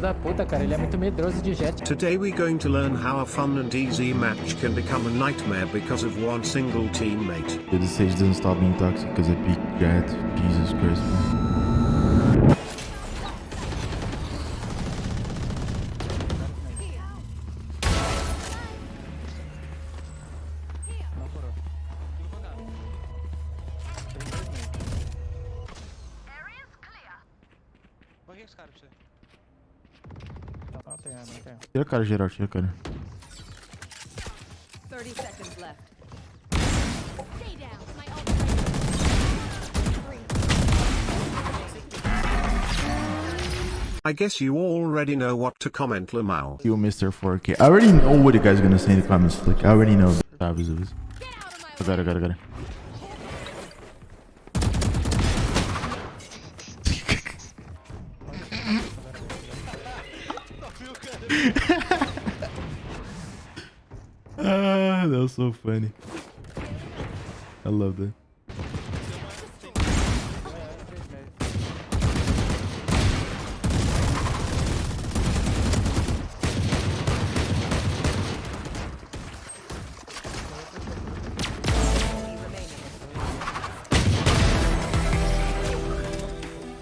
da puta, cara, ele é muito medroso de Jett. Today we're going to learn how a fun and easy match can become a nightmare because of one single teammate. Dude, this stage doesn't stop being toxic because I peak Jett. Jesus Christ, man. Corre os caras pra você. Tira a cara, geral, tira a cara. 30 seconds left. Stay down. My ult I guess you already know what to comment Lamau. You Mr. 4K. I already know what you guys are gonna say in the comments. Like, I already know. Chaves of this. Get out of my I got it, got it, got it. Ah, that was so funny. I love that.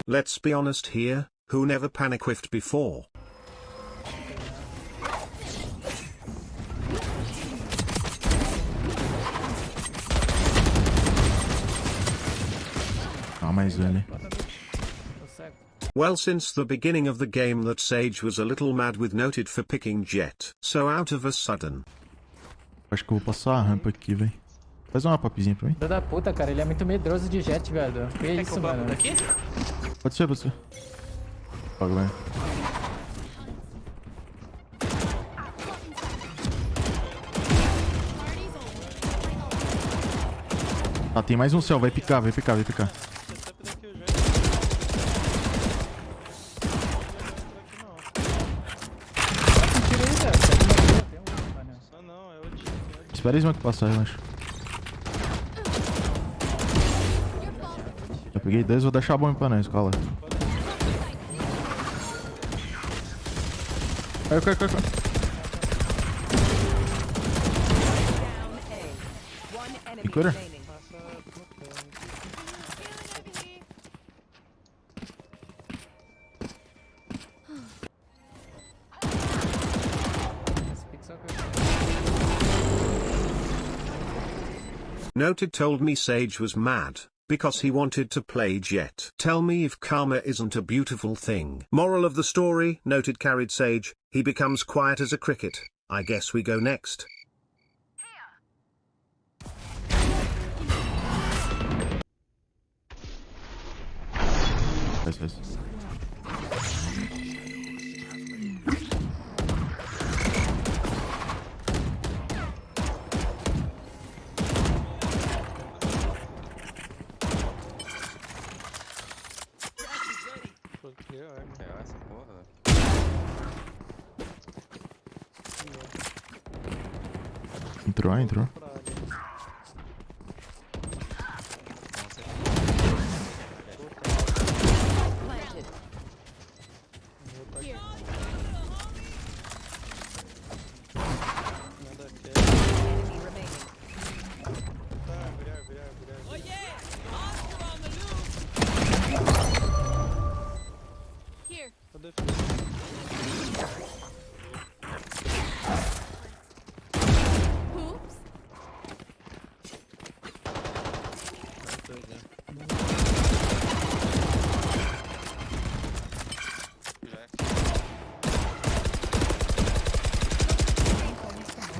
Let's be honest here, who never panic whiffed before? Mais um, né? Well since the beginning of the game that Sage was a little mad with noted for picking Jet, so out of a sudden. Acho que eu vou passar a rampa aqui, velho. Faz uma papizinha pra mim. Da puta, cara, ele é muito medroso de jet, velho. Que que isso, mano? daqui? Pode ser, pode ser. Joga, velho. Ah, tem mais um céu. Vai picar, vai picar, vai picar. Esperei que passar, eu acho. Eu peguei dois, vou deixar bom pra nós, cola. Caiu, caiu, caiu, caiu. E? Noted told me Sage was mad, because he wanted to play Jett. Tell me if karma isn't a beautiful thing. Moral of the story, Noted carried Sage, he becomes quiet as a cricket. I guess we go next. Entrou, entrou. Here.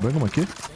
Vai, vamos aqui.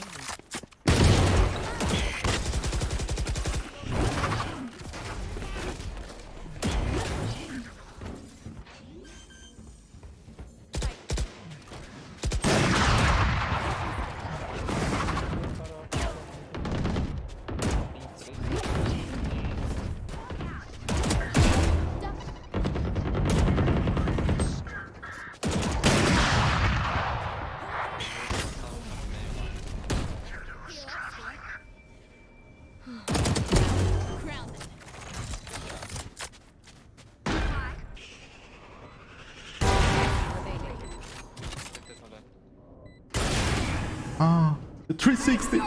360.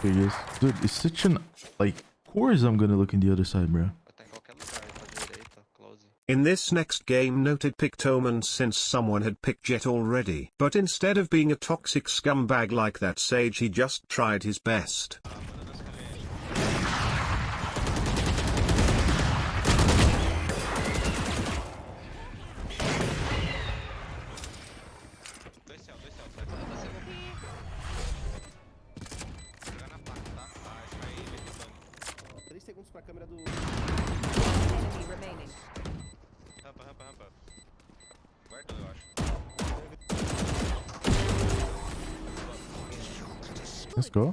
There he is. Dude, it's such an... Like, of course I'm gonna look in the other side, bro. In this next game noted picked Omen since someone had picked Jett already. But instead of being a toxic scumbag like that sage he just tried his best. Pra câmera do. Rampa, rampa, rampa. Guardou, eu acho. Let's go.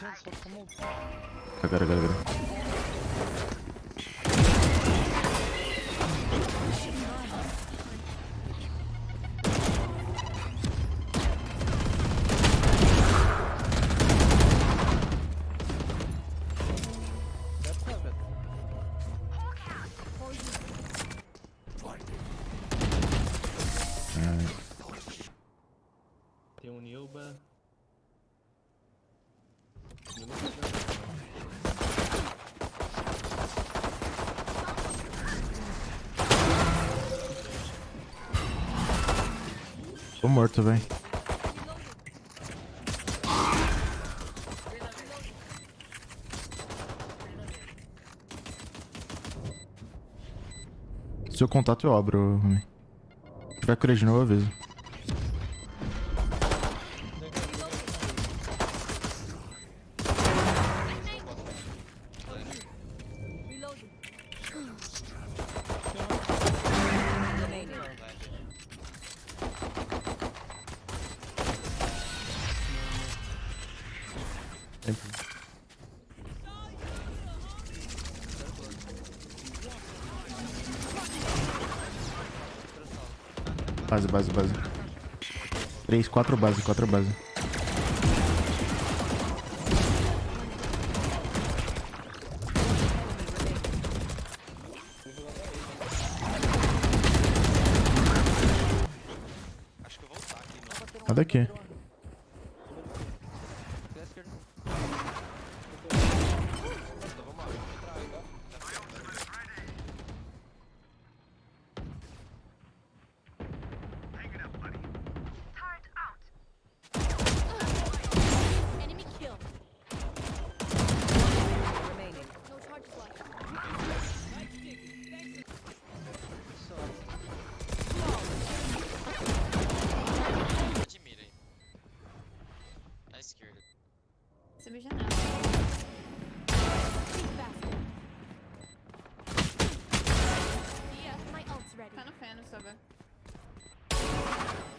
Gara gara gara. Tô morto, véi. Se eu contato, eu abro, homem. Se tiver cura de novo, eu aviso. sempre. Base, base, base. Três, quatro base, quatro base. Nada aqui. Subi janela. Tá no feno, soba.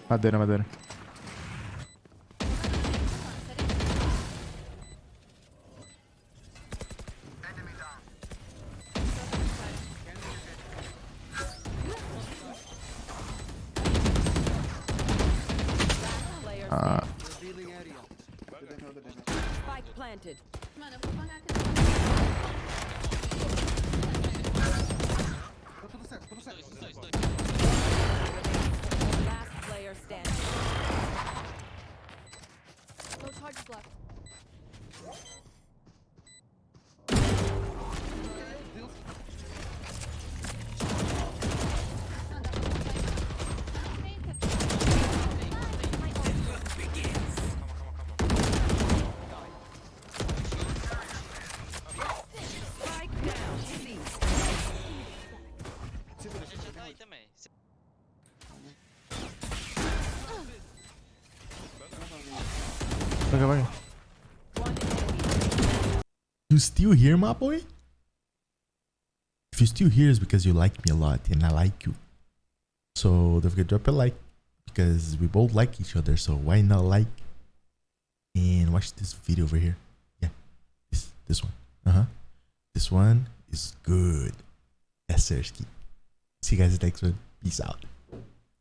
Madeira, madeira. Planted. Mano, eu vou pagar aqui. You still here, my boy? If you're still here, it's because you like me a lot and I like you. So don't forget to drop a like because we both like each other. So why not like and watch this video over here? Yeah, this this one. Uh huh. This one is good. Yes, sir. See you guys next one. Peace out.